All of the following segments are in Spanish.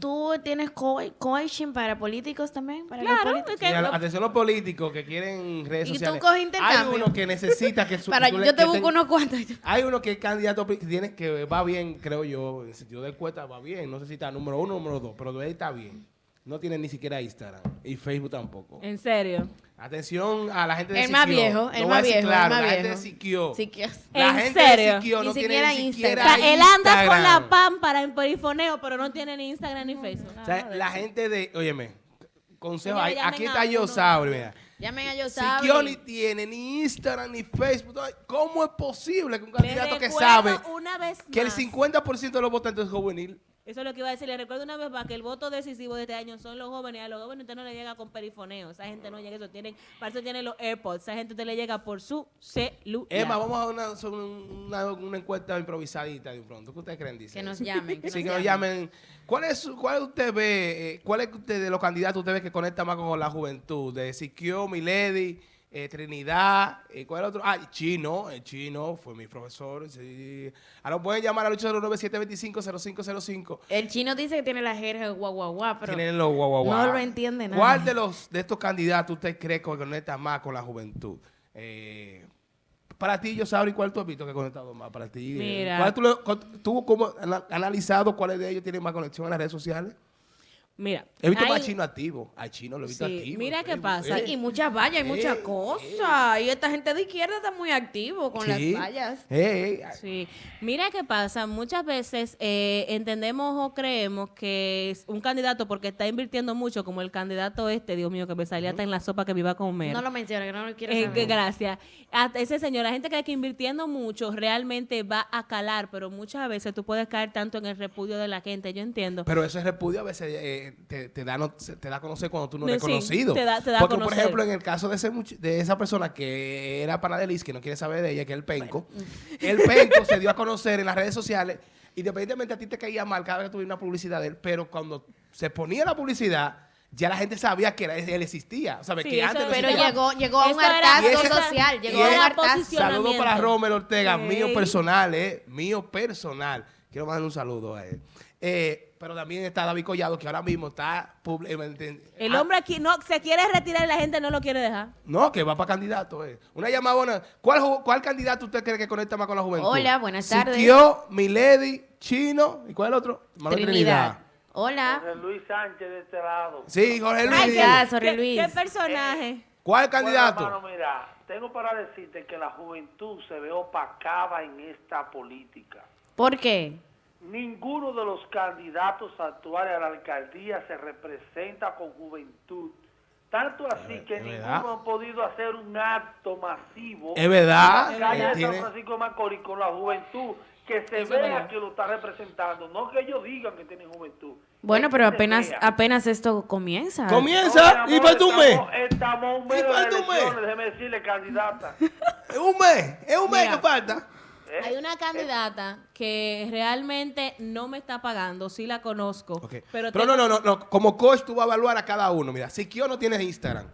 ¿Tú tienes co- coaching para políticos también? Para los Claro, políticos? Sí, a- atención a los políticos que quieren redes ¿Y tú sociales. coges Hay intercambio? uno que necesita que su, Para, le- yo te que busco ten- unos cuantos. Hay uno que es candidato que tiene que va bien, creo yo, en sentido de encuesta va bien. No sé si está número uno o número dos, pero de ahí está bien. No tiene ni siquiera Instagram y Facebook tampoco. En serio. Atención a la gente de El más Siquio. viejo, el más viejo, el claro, más la gente de viejo. Siquio. Sí, que- La ¿En gente serio? de Siquio Ni no tiene siquiera ni O siquiera sea, él anda con Instagram. la pámpara en perifoneo, pero no tiene ni Instagram ni Facebook. O sea, la gente de, óyeme, consejo, llamen aquí está uno. Yosauri, mira. Llamen a yo Siquio ni tiene ni Instagram ni Facebook. ¿Cómo es posible que un candidato que sabe una vez que el más. 50% de los votantes es juvenil? Eso es lo que iba a decir. Le recuerdo una vez más que el voto decisivo de este año son los jóvenes. A los jóvenes usted no le llega con perifoneo. Esa gente no llega eso. Tienen, para eso tienen los AirPods. Esa gente usted le llega por su celular. Emma, vamos a una, hacer una, una encuesta improvisadita de pronto. ¿Qué ustedes creen? Dice? Que nos llamen. Que Sí, nos que nos llamen. ¿Cuál es su- cuál usted ve, eh, cuál es usted de los candidatos usted ve que conecta más con la juventud? De Siquio, Milady, eh, Trinidad, eh, ¿cuál es el otro? Ah, Chino, el Chino fue mi profesor. Sí. Ahora pueden llamar al 809-725-0505. El chino dice que tiene la jerga guau, pero Tienen los guau. no lo entiende nada. ¿Cuál de los de estos candidatos usted cree que conecta más con la juventud? Eh, para ti, yo sabría cuál tú has visto que ha conectado más para ti. Eh, Mira. ¿Cuál tú, tú ana- analizado cuáles de ellos tienen más conexión en las redes sociales? Mira. He visto hay- más chino activo. A chino lo he visto Sí, activo. mira qué pasa. Eh, y muchas vallas, y muchas eh, cosas. Y esta gente de izquierda está muy activo con sí. las vallas. Eh, eh, Sí, mira qué pasa, muchas veces eh, entendemos o creemos que es un candidato porque está invirtiendo mucho, como el candidato este, Dios mío, que me salía hasta en la sopa que me iba a comer. No lo menciona, que no lo quiero Eh, saber. que gracias. Hasta ese señor, la gente cree que invirtiendo mucho realmente va a calar, pero muchas veces tú puedes caer tanto en el repudio de la gente, yo entiendo. Pero ese repudio a veces te, te da no- te da a conocer cuando tú no eres sí, conocido. te da- te da a Porque, por ejemplo, en el caso de, ese much- de esa persona que era pana de Liz, que no quiere saber de ella, que es el penco, el penco se dio a conocer en las redes sociales, independientemente a ti te caía mal cada vez que tuviera una publicidad de él, pero cuando se ponía la publicidad, ya la gente sabía que era- él existía. Sí, que eso antes no es Pero existía. llegó, llegó a un hartazgo social. Llegó a un hartazgo. Saludos para Romel Ortega, mío personal, eh, mío personal. Quiero mandarle un saludo a él. Eh, pero también está David Collado, que ahora mismo está... eh, El ah, hombre aquí no se quiere retirar y la gente no lo quiere dejar. No, que va para candidato. Eh. Una llamada buena. ¿Cuál, ¿Cuál candidato usted cree que conecta más con la juventud? Hola, buenas tardes. Siquio, Milady, Chino. ¿Y cuál es el otro? Manuel Trinidad. Hola. Jorge Luis Sánchez de este lado. Sí, Jorge Luis. Ay, ya, Jorge ¿Qué, Luis. qué personaje? ¿Cuál candidato? Bueno, hermano, mira, tengo para decirte que la juventud se ve opacada en esta política. ¿Por qué? Ninguno de los candidatos actuales a la alcaldía se representa con juventud. Tanto así que es ninguno ha podido hacer un acto masivo Es verdad. en la calle él de San Francisco de Macorís con la juventud que se es vea verdad. que lo está representando, no que ellos digan que tienen juventud. Bueno, pero apenas, apenas esto comienza. Comienza No, y falta un mes. Estamos, un mes Y falta un mes. elecciones, déjeme decirle, candidata. Es un mes. Es un mes Mira. que falta. ¿Eh? Hay una candidata que realmente no me está pagando, sí la conozco. Pero, Pero, no, no, no, no. Como coach tú vas a evaluar a cada uno. Mira, Siquio no tiene Instagram.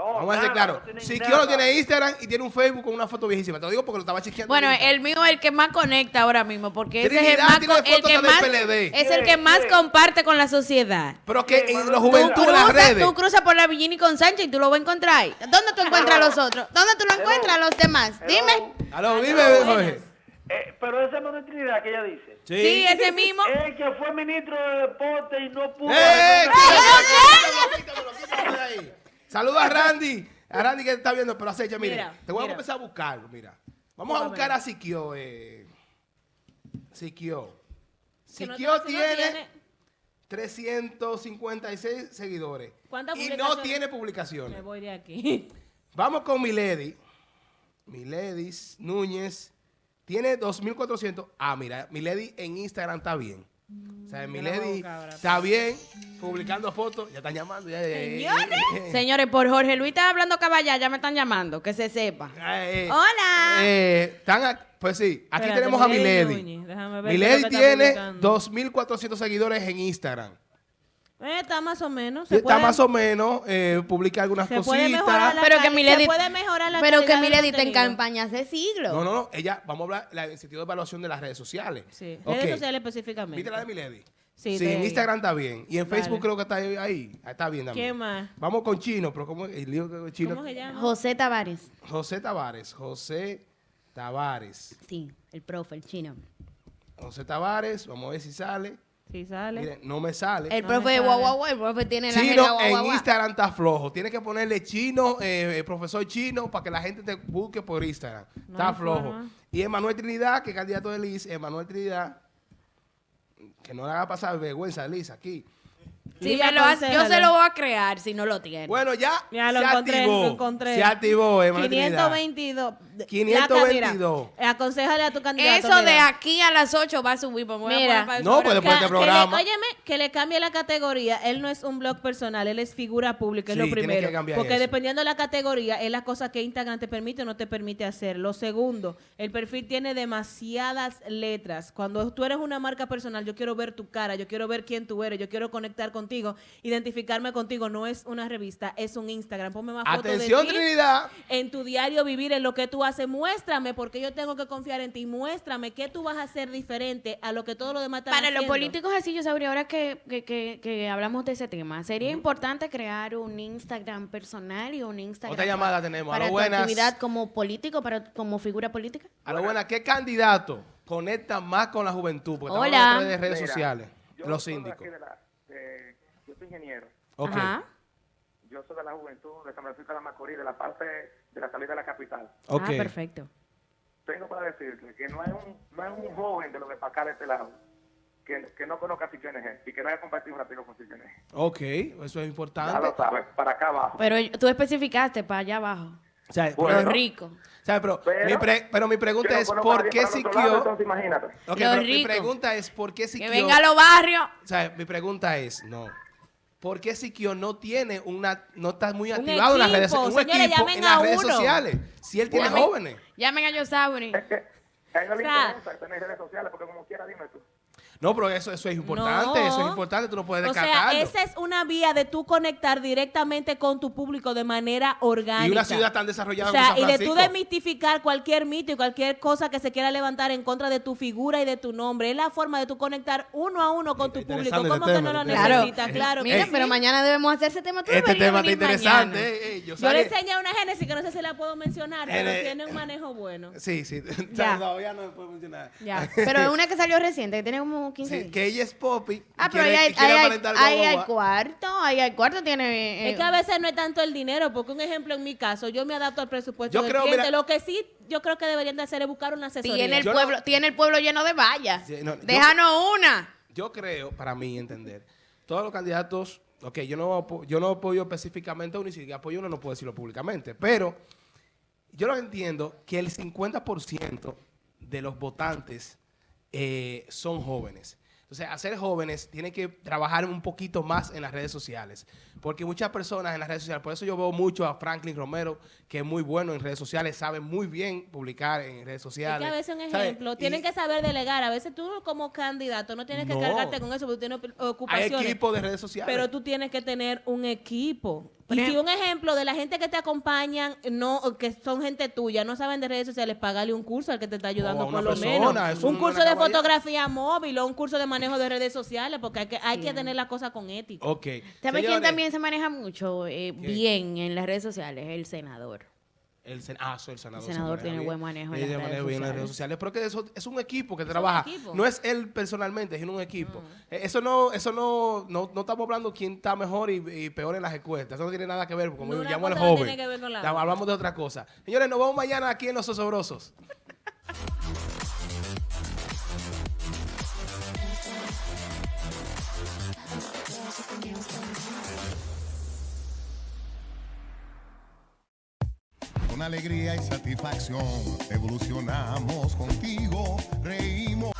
No, Vamos a decir nada, claro. no Siquio nada. no tiene Instagram y tiene un Facebook con una foto viejísima. Te lo digo porque lo estaba chequeando. Bueno, el mío es el que más conecta ahora mismo, porque ese es el más, el que más PLD. es el que más comparte con la sociedad. Pero que Sí, en la tú juventud, en las Cruzas- redes. tú cruzas por la Villini con Sánchez y tú lo vas a encontrar ahí. ¿Dónde tú encuentras a los otros? ¿Dónde tú lo encuentras a los demás? Dime. Aló, dime, Jorge. Eh, pero ese no es Trinidad que ella dice. Sí, ese mismo. El que fue ministro de deporte y no pudo. ¡Eh! representar- Saluda a Randy. A Randy que está viendo, pero acecha, mire. Mira, te voy a empezar a buscarlo, mira. Vamos a buscar a Siquio. Eh. Siquio. Siquio no tiene 356 seguidores. ¿Cuántas Y no publicaciones? tiene Me publicaciones. voy de aquí. Vamos con Milady. Milady Núñez. Tiene 2.400. Ah, mira, Milady en Instagram está bien. O sea, Mm, yo la voy a Milady buscar ahora. está bien, publicando fotos. Ya están llamando. Ya, eh, eh, Señores, por Jorge Luis está hablando caballá, ya me están llamando, que se sepa. eh, eh, Hola. eh, están a- pues sí, aquí Espérate, tenemos a Milady Milady. Núñez, déjame ver qué es Milady lo que está tiene publicando. 2.400 seguidores en Instagram. Eh, está más o menos. Se Está puede, más o menos, eh, publica algunas se puede mejorar cositas. la Pero que Milady- se puede mejorar la Pero que Milady está en campañas de siglo. No, no, no. Ella, vamos a hablar la- en sentido de evaluación de las redes sociales. Sí, redes sociales específicamente. ¿Viste la de Milady? Sí, Sí, de en. Instagram está bien. Y en Vale. Facebook creo que está ahí. ahí. Está bien también. ¿Qué más? Vamos con Chino, pero ¿cómo el lío Chino? ¿Cómo se llama? José Tavares. José Tavares. José Tavares. Sí, el profe, el chino. José Tavares, vamos a ver si sale. Sí, sale. Miren, no me sale. El No profe de guau, guau, guau, el profe tiene la Chino guau, en guau. Instagram está flojo. Tienes que ponerle chino, eh, eh, profesor chino, para que la gente te busque por Instagram. No está flojo. forma. Y Emanuel Trinidad, que es candidato de Liz, Emanuel Trinidad, que no le haga pasar vergüenza a Liz aquí. Si Liga, me lo hace- yo se lo voy a crear si no lo tiene. Bueno, ya Ya lo se encontré, activó. lo encontré. Se activó, Trinidad. 522. 522. Laca, mira, aconsejale a tu candidato. Eso de aquí a las 8 va a subir. pues a Mira. el No, pues después de Ca- este que le- programa. óyeme, que le cambie la categoría. Él no es un blog personal, él es figura pública, es Sí, lo tiene primero. que porque eso. dependiendo de la categoría, es la cosa que Instagram te permite o no te permite hacer. Lo segundo, el perfil tiene demasiadas letras. Cuando tú eres una marca personal, yo quiero ver tu cara, yo quiero ver quién tú eres, yo quiero conectar contigo, identificarme contigo. No es una revista, es un Instagram. Ponme más fotos de Atención, ti Trinidad. en tu diario vivir, en lo que tú haces. Muéstrame, porque yo tengo que confiar en ti. Muéstrame qué tú vas a hacer diferente a lo que todo lo demás están Para los políticos así, yo sabría, ahora que, que, que, que hablamos de ese tema, sería importante crear un Instagram personal y un Instagram Otra llamada tenemos. para Aló, tu buenas. actividad como político, para como figura política. A lo buena, ¿qué candidato conecta más con la juventud? Porque estamos Hola. hablando de redes Mira, sociales, los síndicos. aquí de la- de- yo soy ingeniero. Ok. Ajá. Yo soy de la juventud de San Francisco de la Macorís, de la parte de la salida de la capital. Ok. Ah, perfecto. Tengo para decirte que no hay un, no hay un joven de los de para acá de este lado que, que no conozca CNG y que no haya compartido un ratito con CNG. Ok, eso es Ya importante. lo sabes, para acá abajo. Pero tú especificaste para allá abajo. O sea, Bueno. Los ricos. o sea, pero, Pero- mi pre- pero mi pregunta no es, a ¿por qué Siquio... Entonces imagínate. Ok, Los pero mi pregunta es, ¿por qué Que Siquio... venga a los barrios. O sea, mi pregunta es, no. ¿Por qué Siquio no tiene una... No está muy activado en las redes Un señores, equipo en las redes uno. sociales. Si él tiene Llamen- jóvenes. Llamen a Yosauri. Es que a él no le interesa tener redes sociales porque como quiera, dime tú. No, pero eso, eso es importante. No. Eso es importante. Tú no puedes O sea, descartarlo. esa es una vía de tú conectar directamente con tu público de manera orgánica. y una ciudad tan desarrollada O como sea, San y de tú desmitificar cualquier mito y cualquier cosa que se quiera levantar en contra de tu figura y de tu nombre. Es la forma de tú conectar uno a uno con tu público. ¿Cómo que tema, no lo necesitas? Claro. Mira, que sí. pero mañana debemos hacer ese tema. Tú Este tema está interesante. eh, eh, yo Yo le enseñé una Génesis que no sé si la puedo mencionar, pero Eh, tiene un manejo bueno. Sí, sí. Ya. Todavía no me puedo mencionar. Ya. Pero es una que salió reciente, que tiene como 15 Sí, días. que ella es Poppy. Ah, pero quiere- ahí hay, quiere ahí hay- aparentar ahí guagua. hay cuarto, ahí hay cuarto, tiene... eh, Es que a veces no es tanto el dinero, porque un ejemplo en mi caso, yo me adapto al presupuesto Yo del creo, cliente. mira- Lo que sí, yo creo que deberían de hacer es buscar una asesoría. tiene, el Yo no- pueblo, tiene el pueblo lleno de vallas. Sí, no, yo- Déjanos una. Yo creo, para mí entender, todos los candidatos, ok, yo no, yo no apoyo específicamente a uno y si apoyo a uno no puedo decirlo públicamente, pero yo lo entiendo que el 50% de los votantes eh, son jóvenes. Entonces, hacer jóvenes tiene que trabajar un poquito más en las redes sociales. Porque muchas personas en las redes sociales, por eso yo veo mucho a Franklin Romero, que es muy bueno en redes sociales, sabe muy bien publicar en redes Es sociales. que a veces un ejemplo, Y tienen que saber delegar. A veces tú como candidato no tienes que No. cargarte con eso porque tú tienes Hay ocupaciones. equipos de redes sociales. Pero tú tienes que tener un equipo. Por Y si un ejemplo de la gente que te acompañan, no, que son gente tuya, no saben de redes sociales, pagarle un curso al que te está ayudando por lo persona, menos. Un curso de fotografía móvil o un curso de manejo de redes sociales, porque hay que, hay que tener la cosa con ética. Ok. ¿Sabes quién también se maneja mucho eh, bien en las redes sociales? El senador. El, sen- ah, soy el senador. El senador tiene buen manejo en las redes manejo en las redes sociales. Pero que eso es un equipo que trabaja. No es él personalmente, sino un equipo. Eh, Eso no, eso no, no, no estamos hablando quién está mejor y, y peor en las encuestas. Eso no tiene nada que ver, como Una llamo al no joven. tiene que ver con la hablamos de otra cosa. Señores, nos vemos mañana aquí en Los Osobrosos. alegría y satisfacción. Evolucionamos contigo, reímos.